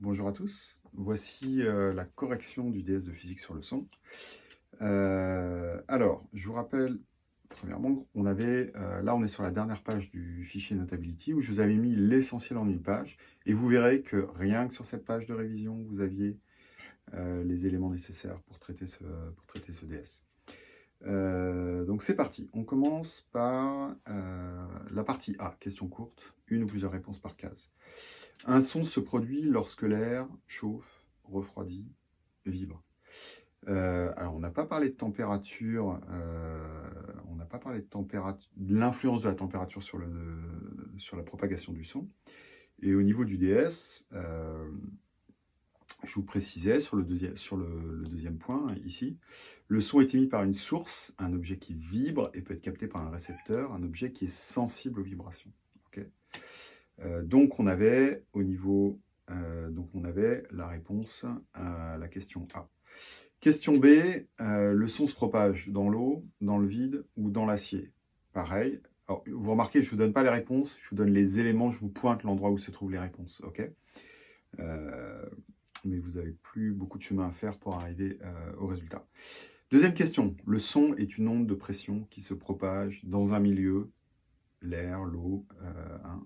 Bonjour à tous, voici euh, la correction du DS de physique sur le son. Euh, alors, je vous rappelle, premièrement, on avait, euh, là on est sur la dernière page du fichier Notability où je vous avais mis l'essentiel en une page et vous verrez que rien que sur cette page de révision, vous aviez les éléments nécessaires pour traiter pour traiter ce DS. donc c'est parti, on commence par la partie A, question courte, une ou plusieurs réponses par case. Un son se produit lorsque l'air chauffe, refroidit, vibre. Euh, alors, on n'a pas parlé de température, euh, on n'a pas parlé de, température, de l'influence de la température sur, la propagation du son. Et au niveau du DS, euh, je vous précisais sur le, deuxième point, ici, le son est émis par une source, un objet qui vibre et peut être capté par un récepteur, un objet qui est sensible aux vibrations. Euh, donc, on avait au niveau, euh, donc on avait la réponse à la question A. Question B, euh, le son se propage dans l'eau, dans le vide ou dans l'acier? Pareil. vous remarquez, je ne vous donne pas les réponses, je vous donne les éléments, je vous pointe l'endroit où se trouvent les réponses. ok? Mais vous n'avez plus beaucoup de chemin à faire pour arriver au résultat. Deuxième question, le son est une onde de pression qui se propage dans un milieu, l'air, l'eau, hein,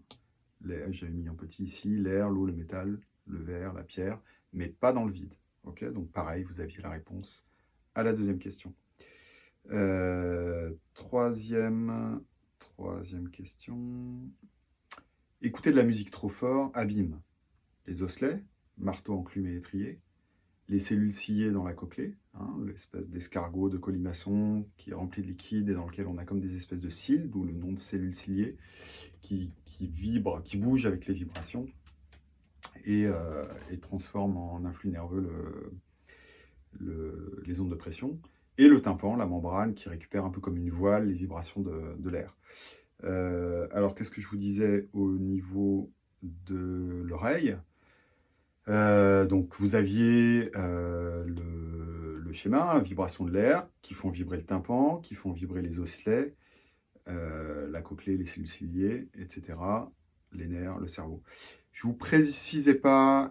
j'avais mis en petit ici, l'air, l'eau, le métal, le verre, la pierre, mais pas dans le vide. Ok, Donc pareil, vous aviez la réponse à la deuxième question. Euh, troisième, troisième question. Écouter de la musique trop fort abîme les osselets, marteau, enclume et étrier, les cellules sciées dans la cochlée, hein, l'espèce d'escargot de colimaçon qui est rempli de liquide et dans lequel on a comme des espèces de cils, d'où le nom de cellules ciliées, qui, vibrent, qui bougent avec les vibrations et, euh, transforment en influx nerveux les ondes de pression. Et le tympan, la membrane, qui récupère un peu comme une voile les vibrations de, l'air. Euh, alors, qu'est-ce que je vous disais au niveau de l'oreille? Euh, donc, vous aviez euh, schéma, vibration de l'air, qui font vibrer le tympan, qui font vibrer les osselets, euh, la cochlée, les cellules ciliées, etc., les nerfs, le cerveau. Je ne vous précisais pas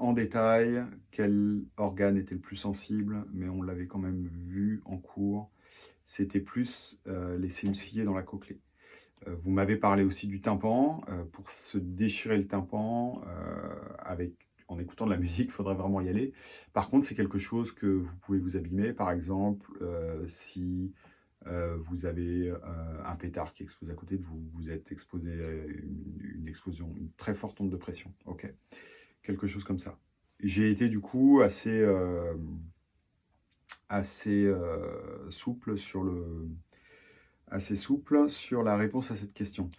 en détail quel organe était le plus sensible, mais on l'avait quand même vu en cours. C'était plus les cellules ciliées dans la cochlée. Vous m'avez parlé aussi du tympan. Pour se déchirer le tympan avec en écoutant de la musique, il faudrait vraiment y aller. Par contre, c'est quelque chose que vous pouvez vous abîmer. Par exemple, euh, si euh, vous avez euh, un pétard qui explose à côté de vous, vous êtes exposé à une, explosion, une très forte onde de pression. ok Quelque chose comme ça. J'ai été du coup assez, assez souple sur le, assez souple sur la réponse à cette question.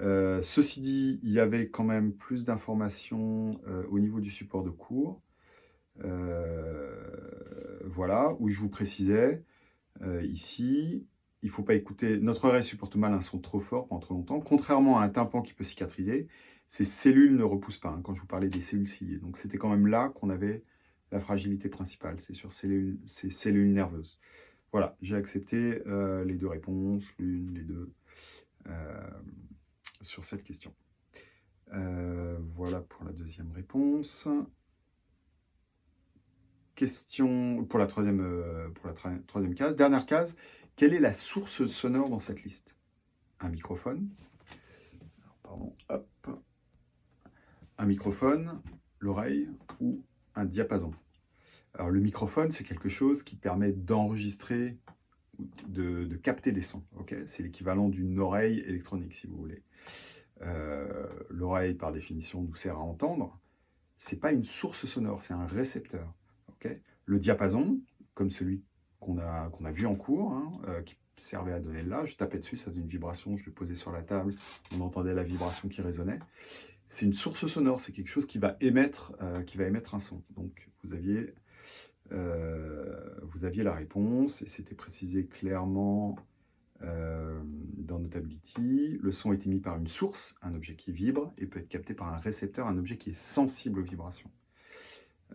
Euh, ceci dit, il y avait quand même plus d'informations euh, au niveau du support de cours. Euh, voilà, où je vous précisais, ici, il ne faut pas écouter, notre oreille supporte mal un son trop fort pendant trop longtemps, contrairement à un tympan qui peut cicatriser, ces cellules ne repoussent pas, hein, quand je vous parlais des cellules ciliées. Donc c'était quand même là qu'on avait la fragilité principale, c'est sur cellules, ces cellules nerveuses. Voilà, j'ai accepté euh, les deux réponses, l'une, les deux, euh, sur cette question. Euh, voilà pour la deuxième réponse. Question pour la troisième, pour la troisième case. Dernière case, quelle est la source sonore dans cette liste? Un microphone. pardon, hop. Un microphone, l'oreille ou un diapason? Alors le microphone, c'est quelque chose qui permet d'enregistrer, de, capter des sons. c'est l'équivalent d'une oreille électronique, si vous voulez. Euh, l'oreille, par définition, nous sert à entendre. Ce n'est pas une source sonore, c'est un récepteur. le diapason, comme celui qu'on a, a vu en cours, hein, euh, qui servait à donner là, je tapais dessus, ça donne une vibration, je le posais sur la table, on entendait la vibration qui résonnait. C'est une source sonore, c'est quelque chose qui va émettre, euh, qui va émettre un son. Donc vous aviez euh, vous aviez la réponse et c'était précisé clairement euh, dans Notability. Le son est émis par une source, un objet qui vibre, et peut être capté par un récepteur, un objet qui est sensible aux vibrations.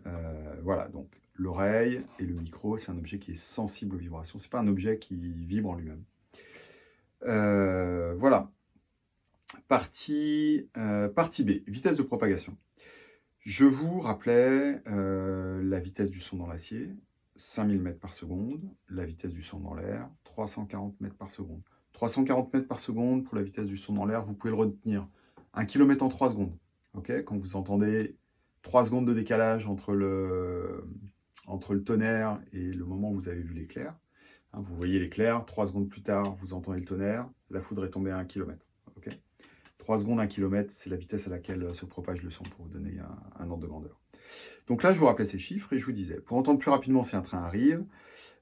Euh, voilà, donc l'oreille et le micro, c'est un objet qui est sensible aux vibrations. Ce n'est pas un objet qui vibre en lui-même. voilà. Partie, partie B, vitesse de propagation. Je vous rappelais euh, la vitesse du son dans l'acier, 5000 mètres par seconde, la vitesse du son dans l'air, 340 mètres par seconde. 340 mètres par seconde pour la vitesse du son dans l'air, vous pouvez le retenir. 1 km en 3 secondes. Quand vous entendez 3 secondes de décalage entre le, entre le tonnerre et le moment où vous avez vu l'éclair, hein, vous voyez l'éclair, 3 secondes plus tard, vous entendez le tonnerre, la foudre est tombée à 1 km. 3 secondes, 1 km, c'est la vitesse à laquelle se propage le son, pour vous donner un, ordre de grandeur. Donc là, je vous rappelais ces chiffres et je vous disais, pour entendre plus rapidement si un train arrive,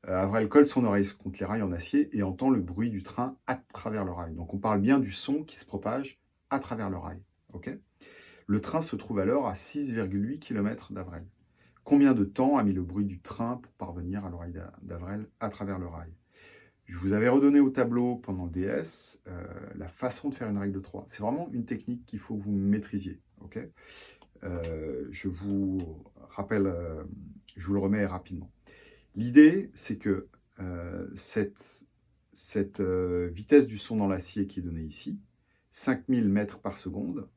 euh, Avril colle son oreille contre les rails en acier et entend le bruit du train à travers le rail. Donc on parle bien du son qui se propage à travers le rail. le train se trouve alors à 6,8 km d'Avrel. Combien de temps a mis le bruit du train pour parvenir à l'oreille d'Avrel à travers le rail? Je vous avais redonné au tableau pendant le DS euh, la façon de faire une règle de 3. C'est vraiment une technique qu'il faut que vous maîtrisiez. Euh, je vous rappelle, euh, je vous le remets rapidement. L'idée, c'est que cette, cette vitesse du son dans l'acier qui est donnée ici, 5000 mètres par seconde,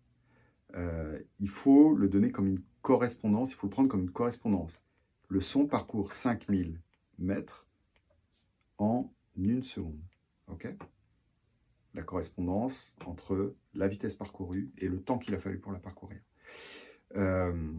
il faut le donner comme une correspondance, il faut le prendre comme une correspondance. Le son parcourt 5000 mètres en une seconde. ok? La correspondance entre la vitesse parcourue et le temps qu'il a fallu pour la parcourir. Euh,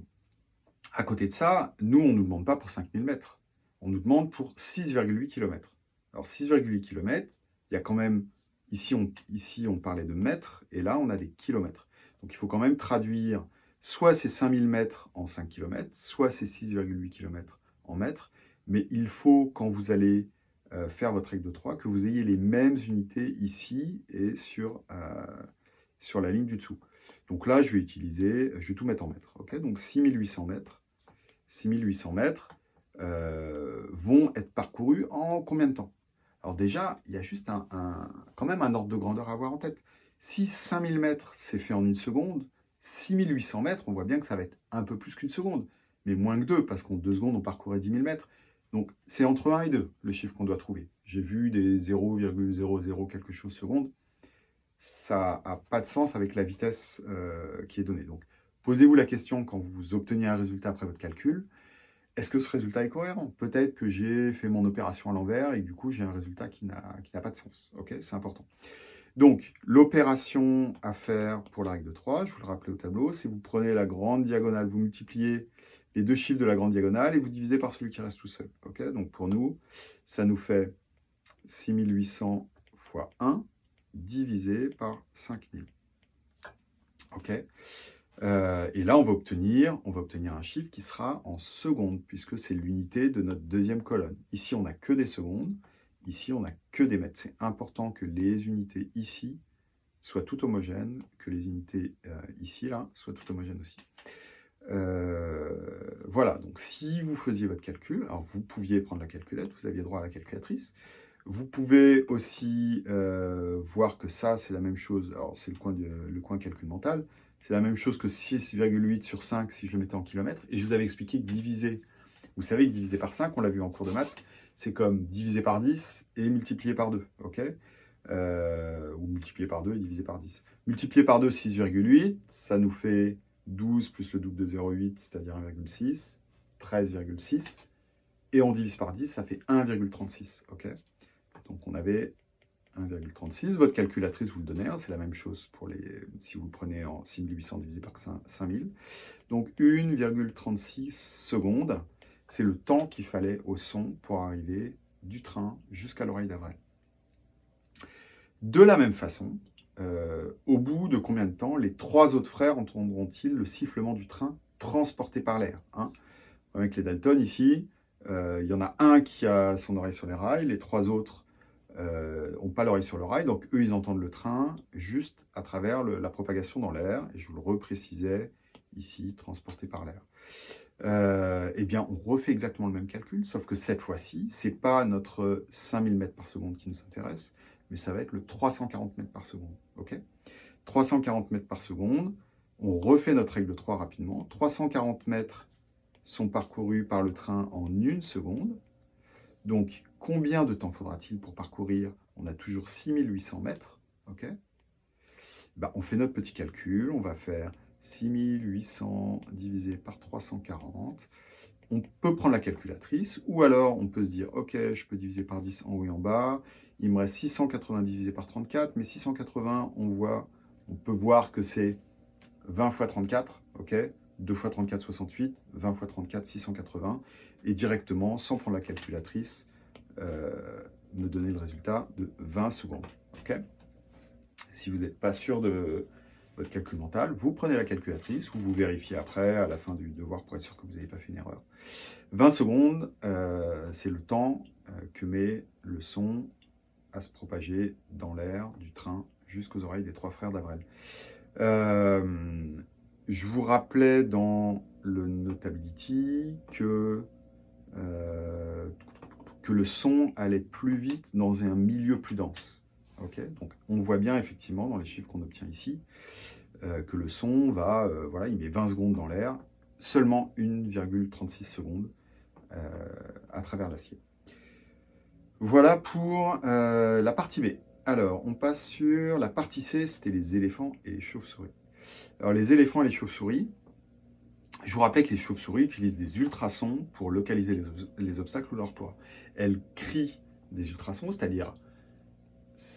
à côté de ça, nous, on ne nous demande pas pour 5000 mètres. On nous demande pour 6,8 km. Alors 6,8 km, il y a quand même, ici on, ici on parlait de mètres, et là on a des kilomètres. Donc il faut quand même traduire soit ces 5000 mètres en 5 km, soit ces 6,8 km en mètres, mais il faut, quand vous allez euh, faire votre règle de 3, que vous ayez les mêmes unités ici et sur, euh, sur la ligne du dessous. Donc là, je vais utiliser, je vais tout mettre en mètres. ok? Donc 6800 mètres, 6800 mètres euh, vont être parcourus en combien de temps? Alors déjà, il y a juste un, quand même un ordre de grandeur à avoir en tête. Si 5000 mètres, c'est fait en une seconde, 6800 mètres, on voit bien que ça va être un peu plus qu'une seconde, mais moins que deux, parce qu'en deux secondes, on parcourait 10 000 mètres. Donc, c'est entre 1 et 2, le chiffre qu'on doit trouver. J'ai vu des 0,00 quelque chose secondes. Ça n'a pas de sens avec la vitesse euh, qui est donnée. Donc, posez-vous la question quand vous obtenez un résultat après votre calcul. Est-ce que ce résultat est cohérent? Peut-être que j'ai fait mon opération à l'envers et du coup, j'ai un résultat qui n'a pas de sens. Ok, C'est important. Donc, l'opération à faire pour la règle de 3, je vous le rappelais au tableau, c'est vous prenez la grande diagonale, vous multipliez les deux chiffres de la grande diagonale et vous divisez par celui qui reste tout seul. Donc pour nous, ça nous fait 6800 fois 1 divisé par 5000. Ok? Euh, Et là, on va, obtenir, on va obtenir un chiffre qui sera en secondes, puisque c'est l'unité de notre deuxième colonne. Ici, on n'a que des secondes. Ici, on n'a que des mètres. C'est important que les unités ici soient toutes homogènes, que les unités euh, ici, là, soient toutes homogènes aussi. Euh, voilà, donc si vous faisiez votre calcul, alors vous pouviez prendre la calculette, vous aviez droit à la calculatrice. Vous pouvez aussi euh, voir que ça, c'est la même chose, alors c'est le coin, calcul mental, c'est la même chose que 6,8 sur 5 si je le mettais en kilomètres. Et je vous avais expliqué diviser, vous savez que diviser par 5, on l'a vu en cours de maths, c'est comme diviser par 10 et multiplier par 2, ok? Euh, Ou multiplier par 2 et diviser par 10. Multiplier par 2, 6,8, ça nous fait 12 plus le double de 0,8, c'est-à-dire 1,6, 13,6, et on divise par 10, ça fait 1,36, ok? Donc on avait 1,36, votre calculatrice vous le donnait, hein, c'est la même chose pour les, si vous le prenez en 6800 divisé par 5000. Donc 1,36 secondes, c'est le temps qu'il fallait au son pour arriver du train jusqu'à l'oreille d'Avril. De la même façon, euh, au bout de combien de temps les trois autres frères entendront-ils le sifflement du train transporté par l'air hein? Avec les Dalton ici, euh, il y en a un qui a son oreille sur les rails, les trois autres n'ont euh, pas l'oreille sur le rail, donc eux, ils entendent le train juste à travers la propagation dans l'air, et je vous le reprécisais ici, transporté par l'air. eh bien, on refait exactement le même calcul, sauf que cette fois-ci, ce n'est pas notre 5000 mètres par seconde qui nous intéresse, mais ça va être le 340 mètres par seconde. ok? 340 mètres par seconde, on refait notre règle de 3 rapidement. 340 mètres sont parcourus par le train en une seconde. Donc, combien de temps faudra-t-il pour parcourir? On a toujours 6800 mètres. ok? Ben, on fait notre petit calcul, on va faire 6800 divisé par 340. On peut prendre la calculatrice, ou alors on peut se dire, ok, je peux diviser par 10 en haut et en bas. Il me reste 680 divisé par 34, mais 680, on, voit, on peut voir que c'est 20 fois 34, ok 2 fois 34, 68, 20 fois 34, 680, et directement, sans prendre la calculatrice, euh, me donner le résultat de 20 secondes. ok si vous n'êtes pas sûr de votre calcul mental, vous prenez la calculatrice ou vous vérifiez après, à la fin du devoir, pour être sûr que vous n'avez pas fait une erreur. 20 secondes, euh, c'est le temps euh, que met le son à se propager dans l'air du train jusqu'aux oreilles des trois frères d'Avrel. je vous rappelais dans le Notability que que le son allait plus vite dans un milieu plus dense. Donc on voit bien effectivement dans les chiffres qu'on obtient ici euh, que le son va, euh, voilà, il met 20 secondes dans l'air, seulement 1,36 secondes euh, à travers l'acier. Voilà pour la partie B. Alors, on passe sur la partie C, c'était les éléphants et les chauves-souris. Alors, les éléphants et les chauves-souris, je vous rappelle que les chauves-souris utilisent des ultrasons pour localiser les, obstacles ou leur poids. Elles crient des ultrasons, c'est-à-dire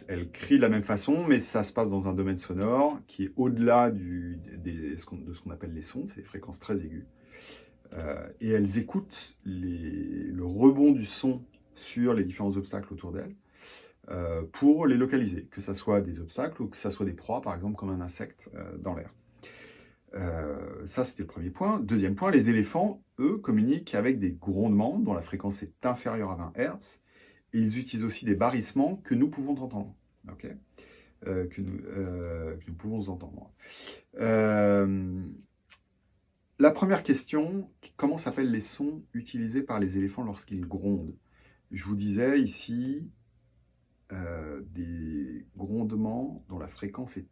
elles crient de la même façon, mais ça se passe dans un domaine sonore qui est au-delà de ce qu'on appelle les sons, c'est des fréquences très aiguës. Euh, et elles écoutent le rebond du son sur les différents obstacles autour d'elles euh, pour les localiser, que ce soit des obstacles ou que ce soit des proies, par exemple comme un insecte euh, dans l'air. Euh, ça, c'était le premier point. Deuxième point, les éléphants, eux, communiquent avec des grondements dont la fréquence est inférieure à 20 Hz. Ils utilisent aussi des barrissements que, nous, pouvons entendre. la première question, comment s'appellent les sons utilisés par les éléphants lorsqu'ils grondent? Je vous disais ici, euh, des grondements dont la fréquence est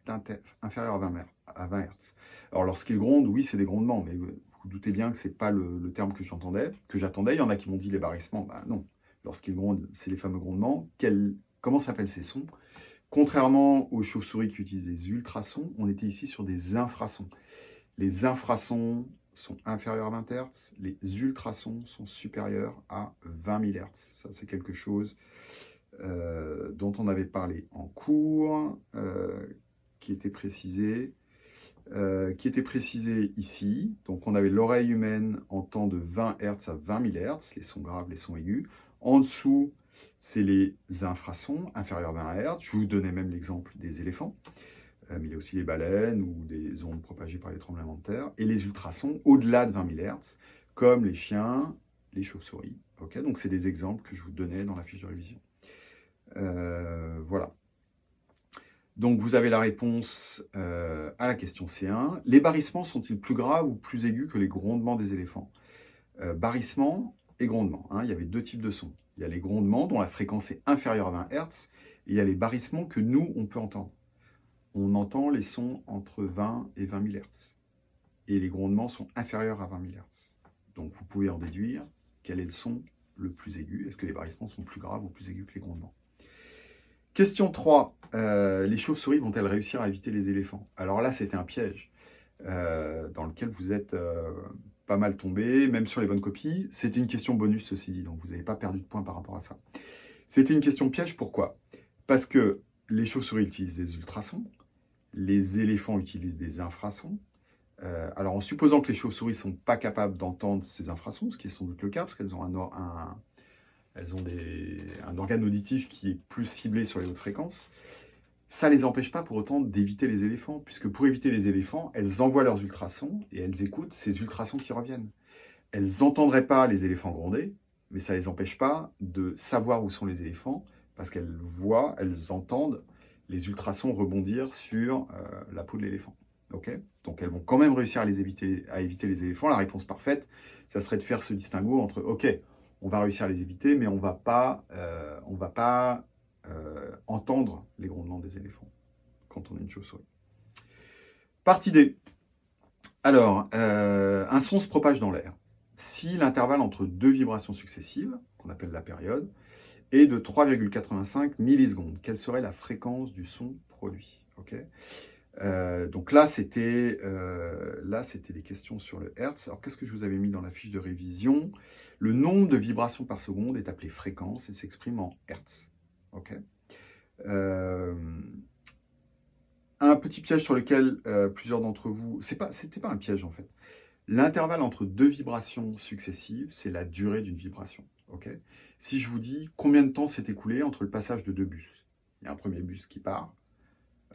inférieure à 20, à 20 Hz. Alors lorsqu'ils grondent, oui, c'est des grondements, mais vous, doutez bien que ce n'est pas le, terme que j'entendais, que j'attendais. Il y en a qui m'ont dit les barrissements. Ben non, lorsqu'ils grondent, c'est les fameux grondements. comment s'appellent ces sons? Contrairement aux chauves-souris qui utilisent des ultrasons, on était ici sur des infrasons. Les infrasons sont inférieurs à 20 Hz, les ultrasons sont supérieurs à 20 000 Hz. Ça, c'est quelque chose euh, dont on avait parlé en cours, euh, qui était précisé, euh, qui était précisé ici. Donc on avait l'oreille humaine en temps de 20 Hz à 20 000 Hz, les sons graves, les sons aigus. En dessous, c'est les infrasons, inférieurs à 20 Hz. Je vous donnais même l'exemple des éléphants. Mais il y a aussi les baleines ou des ondes propagées par les tremblements de terre. Et les ultrasons au-delà de 20 000 Hz, comme les chiens, les chauves-souris. Donc c'est des exemples que je vous donnais dans la fiche de révision. Euh, voilà. Donc vous avez la réponse euh, à la question C1. Les barrissements sont-ils plus graves ou plus aigus que les grondements des éléphants? Euh, Barrissements et grondements. Hein. il y avait deux types de sons. Il y a les grondements dont la fréquence est inférieure à 20 Hz et il y a les barrissements que nous, on peut entendre. On entend les sons entre 20 et 20 000 Hz. Et les grondements sont inférieurs à 20 000 Hz. Donc vous pouvez en déduire quel est le son le plus aigu. Est-ce que les barrissements sont plus graves ou plus aigus que les grondements? Question 3. Euh, les chauves-souris vont-elles réussir à éviter les éléphants? Alors là, c'était un piège euh, dans lequel vous êtes euh, pas mal tombé, même sur les bonnes copies. C'était une question bonus, ceci dit, donc vous n'avez pas perdu de points par rapport à ça. C'était une question piège, pourquoi? Parce que les chauves-souris utilisent des ultrasons, les éléphants utilisent des infrasons. alors, en supposant que les chauves-souris ne sont pas capables d'entendre ces infrasons, ce qui est sans doute le cas, parce qu'elles ont un, un organe auditif qui est plus ciblé sur les hautes fréquences, ça ne les empêche pas pour autant d'éviter les éléphants, puisque pour éviter les éléphants, elles envoient leurs ultrasons et elles écoutent ces ultrasons qui reviennent. Elles n'entendraient pas les éléphants gronder, mais ça ne les empêche pas de savoir où sont les éléphants, parce qu'elles voient, elles entendent les ultrasons rebondir sur euh, la peau de l'éléphant. Donc elles vont quand même réussir à, les éviter, à éviter les éléphants. La réponse parfaite, ça serait de faire ce distinguo entre « Ok, on va réussir à les éviter, mais on ne va pas, euh, euh, entendre les grondements des éléphants quand on est une chauve-souris. Partie D. Alors, un son se propage dans l'air. Si l'intervalle entre deux vibrations successives, qu'on appelle la période, est de 3,85 millisecondes, quelle serait la fréquence du son produit Euh, donc là, c'était euh, des questions sur le Hertz. Alors, qu'est-ce que je vous avais mis dans la fiche de révision? Le nombre de vibrations par seconde est appelé fréquence et s'exprime en Hertz. Ok? Euh, un petit piège sur lequel plusieurs d'entre vous... C'est pas, c'était pas un piège, en fait. L'intervalle entre deux vibrations successives, c'est la durée d'une vibration. Ok? Si je vous dis combien de temps s'est écoulé entre le passage de deux bus, il y a un premier bus qui part,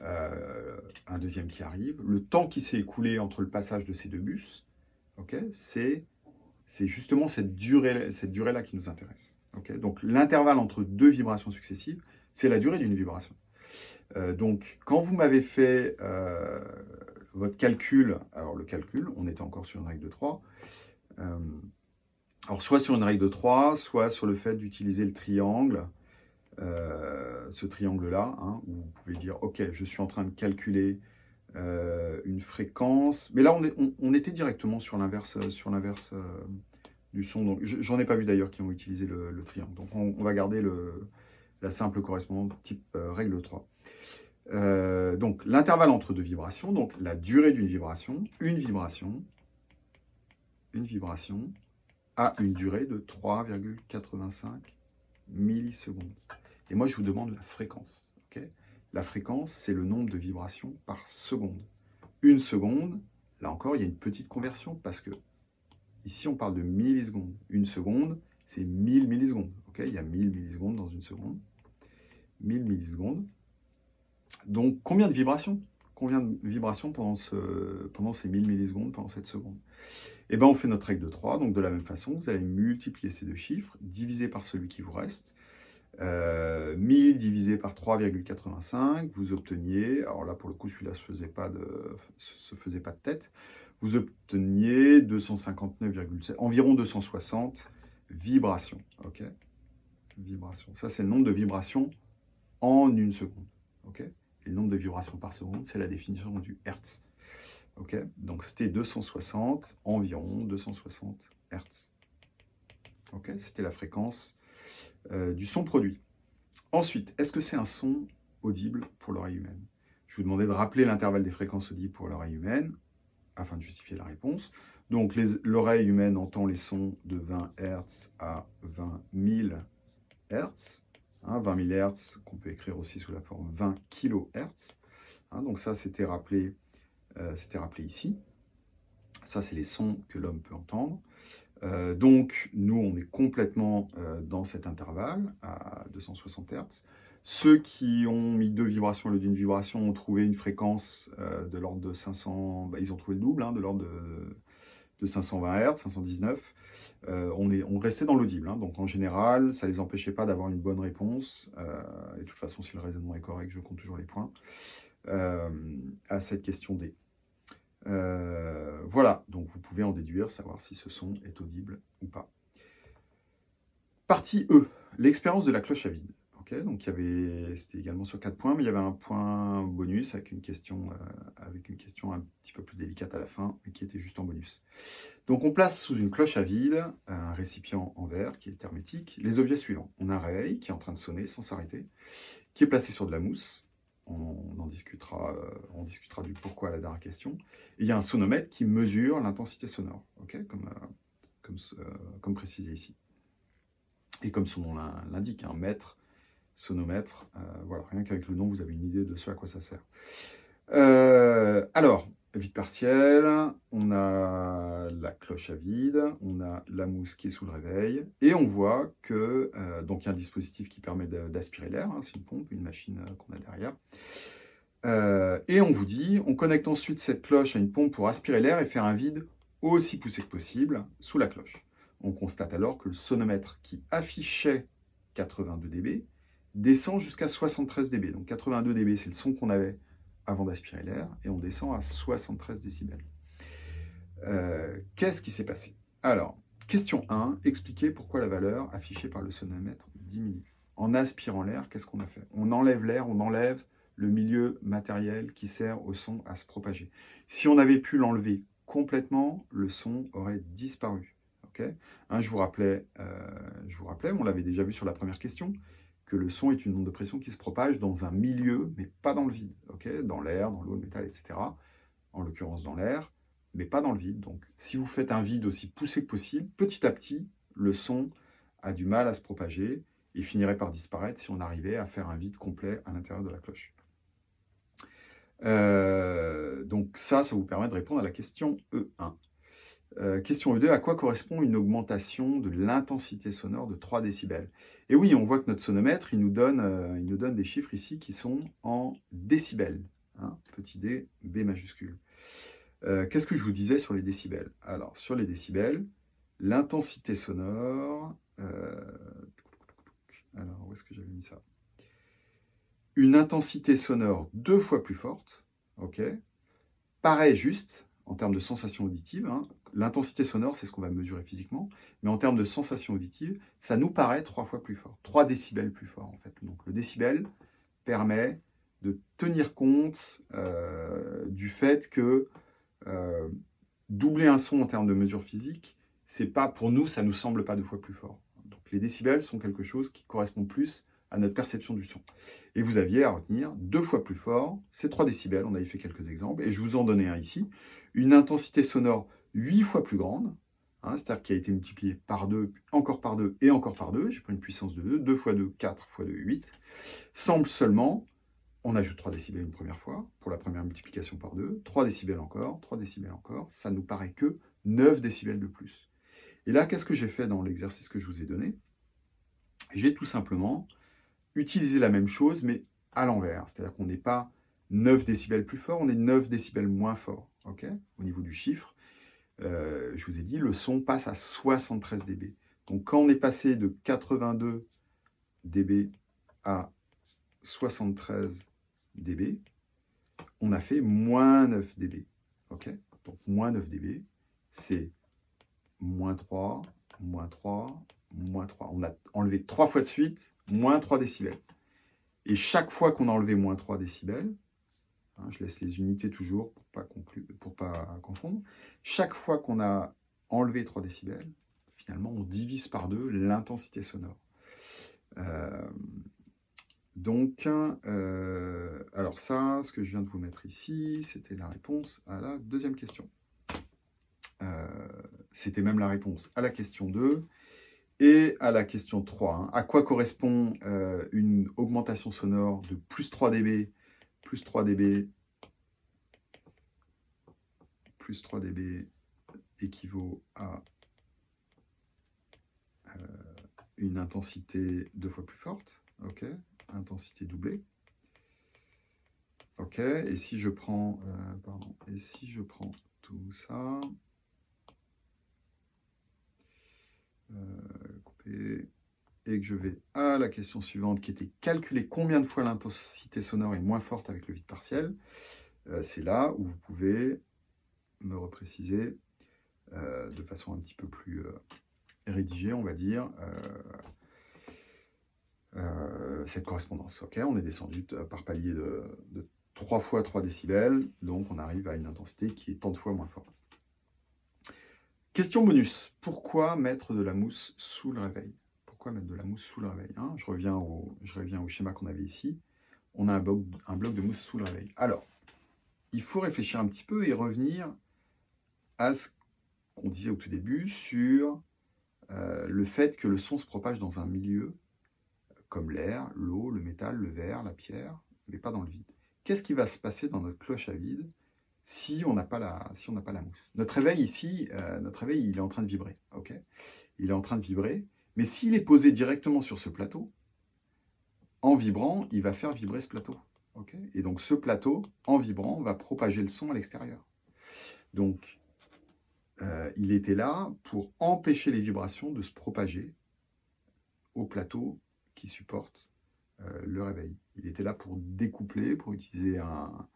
euh, un deuxième qui arrive. Le temps qui s'est écoulé entre le passage de ces deux bus, c'est justement cette durée-là cette durée qui nous intéresse. donc l'intervalle entre deux vibrations successives, c'est la durée d'une vibration. Euh, donc quand vous m'avez fait euh, votre calcul, alors le calcul, on était encore sur une règle de 3, alors soit sur une règle de 3, soit sur le fait d'utiliser le triangle, euh, ce triangle-là, hein, où vous pouvez dire, OK, je suis en train de calculer euh, une fréquence. Mais là, on, était directement sur l'inverse euh, du son. Donc, j'en ai pas vu d'ailleurs qui ont utilisé le, triangle. Donc, on, va garder la simple correspondante type règle 3. donc, l'intervalle entre deux vibrations, donc la durée d'une vibration, une vibration, une vibration, a une durée de 3,85 millisecondes. Et moi, je vous demande la fréquence. la fréquence, c'est le nombre de vibrations par seconde. Une seconde, là encore, il y a une petite conversion parce que ici, on parle de millisecondes. Une seconde, c'est 1000 millisecondes. il y a 1000 millisecondes dans une seconde. 1000 millisecondes. Donc, combien de vibrations? Combien de vibrations pendant, ce, pendant ces 1000 millisecondes, pendant cette seconde Eh bien, on fait notre règle de 3. Donc, de la même façon, vous allez multiplier ces deux chiffres, diviser par celui qui vous reste. 1000 euh, divisé par 3,85, vous obteniez, alors là pour le coup celui-là se, faisait pas de, se faisait pas de tête, vous obteniez 259,7, environ 260 vibrations. Vibrations. Ça c'est le nombre de vibrations en une seconde. ok? Le nombre de vibrations par seconde, c'est la définition du Hertz. Donc c'était 260, environ 260 Hertz. C'était la fréquence euh, du son produit. Ensuite, est-ce que c'est un son audible pour l'oreille humaine? Je vous demandais de rappeler l'intervalle des fréquences audibles pour l'oreille humaine, afin de justifier la réponse. Donc l'oreille humaine entend les sons de 20 Hz à 20 000 Hz. 20 000 Hz qu'on peut écrire aussi sous la forme 20 kHz. Hein, donc ça, c'était rappelé, euh, rappelé ici. Ça, c'est les sons que l'homme peut entendre. Euh, donc, nous, on est complètement euh, dans cet intervalle, à 260 Hz. Ceux qui ont mis deux vibrations au lieu d'une vibration ont trouvé une fréquence de l'ordre de 500... Bah, ils ont trouvé le double, hein, de l'ordre de, 520 Hz, 519. on, est, on restait dans l'audible. Hein. donc, en général, ça ne les empêchait pas d'avoir une bonne réponse. et de toute façon, si le raisonnement est correct, je compte toujours les points. à cette question D. Euh, voilà, donc vous pouvez en déduire, savoir si ce son est audible ou pas. Partie E, l'expérience de la cloche à vide. Donc c'était également sur 4 points, mais il y avait un point bonus avec une question, euh, avec une question un petit peu plus délicate à la fin, mais qui était juste en bonus. Donc on place sous une cloche à vide un récipient en verre qui est hermétique les objets suivants. On a un réveil qui est en train de sonner sans s'arrêter, qui est placé sur de la mousse, on en discutera, euh, on discutera du pourquoi à la dernière question. il y a un sonomètre qui mesure l'intensité sonore, comme, euh, euh, comme, précisé ici. Et comme son nom l'indique, un mètre, sonomètre, voilà, rien qu'avec le nom, vous avez une idée de ce à quoi ça sert. alors, vide partiel, on a la cloche à vide, on a la mousse qui est sous le réveil, et on voit que, euh, donc y a un dispositif qui permet d'aspirer l'air, hein, c'est une pompe, une machine euh, qu'on a derrière, euh, et on vous dit, on connecte ensuite cette cloche à une pompe pour aspirer l'air et faire un vide aussi poussé que possible sous la cloche. On constate alors que le sonomètre qui affichait 82 dB descend jusqu'à 73 dB. Donc 82 dB, c'est le son qu'on avait avant d'aspirer l'air, et on descend à 73 décibels. Euh, qu'est-ce qui s'est passé? Alors, question 1, expliquez pourquoi la valeur affichée par le sonomètre diminue. En aspirant l'air, qu'est-ce qu'on a fait? On enlève l'air, on enlève le milieu matériel qui sert au son à se propager. Si on avait pu l'enlever complètement, le son aurait disparu. Je, vous rappelais, euh, je vous rappelais, on l'avait déjà vu sur la première question, que le son est une onde de pression qui se propage dans un milieu, mais pas dans le vide, ok? Dans l'air, dans l'eau, le métal, etc. En l'occurrence dans l'air, mais pas dans le vide. Donc, si vous faites un vide aussi poussé que possible, petit à petit, le son a du mal à se propager et finirait par disparaître si on arrivait à faire un vide complet à l'intérieur de la cloche. Euh, donc ça, ça vous permet de répondre à la question E1. Euh, question E2, à quoi correspond une augmentation de l'intensité sonore de 3 décibels? Et oui, on voit que notre sonomètre, il nous donne, euh, il nous donne des chiffres ici qui sont en décibels. Hein, petit d, B majuscule. Qu'est-ce que je vous disais sur les décibels? Alors, sur les décibels, l'intensité sonore... alors, où est-ce que j'avais mis ça? Une intensité sonore deux fois plus forte, ok? Paraît juste en termes de sensation auditive. Hein. L'intensité sonore, c'est ce qu'on va mesurer physiquement, mais en termes de sensation auditive, ça nous paraît trois fois plus fort, 3 décibels plus fort en fait. Donc le décibel permet de tenir compte euh, du fait que euh, doubler un son en termes de mesure physique, c'est pas pour nous, ça nous semble pas deux fois plus fort. Donc les décibels sont quelque chose qui correspond plus à notre perception du son. Et vous aviez à retenir deux fois plus fort, c'est 3 décibels, on avait fait quelques exemples, et je vous en donnais un ici, une intensité sonore 8 fois plus grande, hein, c'est-à-dire qui a été multipliée par 2, encore par 2 et encore par 2, j'ai pris une puissance de 2, 2 fois 2, 4 fois 2, 8, semble seulement, on ajoute 3 décibels une première fois, pour la première multiplication par 2, 3 décibels encore, 3 décibels encore, ça nous paraît que 9 décibels de plus. Et là, qu'est-ce que j'ai fait dans l'exercice que je vous ai donné? J'ai tout simplement utiliser la même chose, mais à l'envers. C'est-à-dire qu'on n'est pas 9 décibels plus fort, on est 9 décibels moins fort, ok au niveau du chiffre. Euh, je vous ai dit, le son passe à 73 dB. Donc quand on est passé de 82 dB à 73 dB, on a fait moins 9 dB. Donc moins 9 dB, c'est moins 3, moins 3, moins 3. On a enlevé 3 fois de suite moins 3 décibels. Et chaque fois qu'on a enlevé moins 3 décibels, hein, je laisse les unités toujours pour pas, pas confondre, chaque fois qu'on a enlevé 3 décibels, finalement on divise par deux l'intensité sonore. Euh, donc, euh, alors ça, ce que je viens de vous mettre ici, c'était la réponse à la deuxième question. Euh, c'était même la réponse à la question 2. Et à la question 3, hein, à quoi correspond euh, une augmentation sonore de plus 3 dB, plus 3 dB, plus 3 dB équivaut à euh, une intensité deux fois plus forte, ok, intensité doublée. Ok, et si je prends, euh, pardon, et si je prends tout ça, et que je vais à la question suivante qui était calculer combien de fois l'intensité sonore est moins forte avec le vide partiel. Euh, c'est là où vous pouvez me repréciser euh, de façon un petit peu plus rédigée, on va dire, cette correspondance. On est descendu par palier de, de 3 fois 3 décibels, donc on arrive à une intensité qui est tant de fois moins forte. Question bonus. Pourquoi mettre de la mousse sous le réveil? Pourquoi mettre de la mousse sous le réveil hein? Je, reviens au, schéma qu'on avait ici. On a un bloc, un bloc de mousse sous le réveil. Alors, il faut réfléchir un petit peu et revenir à ce qu'on disait au tout début sur euh, le fait que le son se propage dans un milieu comme l'air, l'eau, le métal, le verre, la pierre, mais pas dans le vide. Qu'est-ce qui va se passer dans notre cloche à vide? Si on n'a pas, la, si pas la mousse. Notre réveil ici, euh, notre réveil, il est en train de vibrer. ok? Il est en train de vibrer, mais s'il est posé directement sur ce plateau, en vibrant, il va faire vibrer ce plateau. ok? Et donc ce plateau, en vibrant, va propager le son à l'extérieur. Donc, euh, il était là pour empêcher les vibrations de se propager au plateau qui supporte euh, le réveil. Il était là pour découpler, pour utiliser un,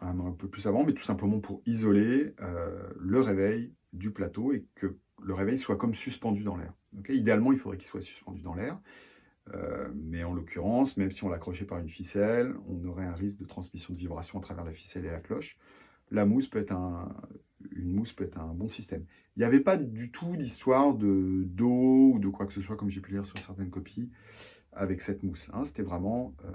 un peu plus avant, mais tout simplement pour isoler euh, le réveil du plateau et que le réveil soit comme suspendu dans l'air. Idéalement, il faudrait qu'il soit suspendu dans l'air, euh, mais en l'occurrence, même si on l'accrochait par une ficelle, on aurait un risque de transmission de vibration à travers la ficelle et la cloche. la mousse peut être un, une mousse peut être un bon système. Il n'y avait pas du tout d'histoire de d'eau ou de quoi que ce soit, comme j'ai pu lire sur certaines copies, avec cette mousse. Hein. C'était vraiment euh,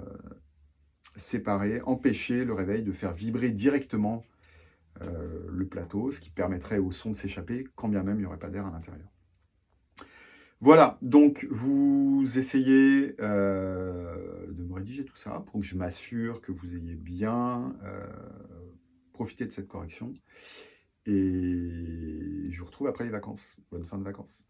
séparer, empêcher le réveil de faire vibrer directement euh, le plateau, ce qui permettrait au son de s'échapper, quand bien même il n'y aurait pas d'air à l'intérieur. Voilà, donc vous essayez euh, de me rédiger tout ça pour que je m'assure que vous ayez bien profité de cette correction. Et je vous retrouve après les vacances. Bonne fin de vacances.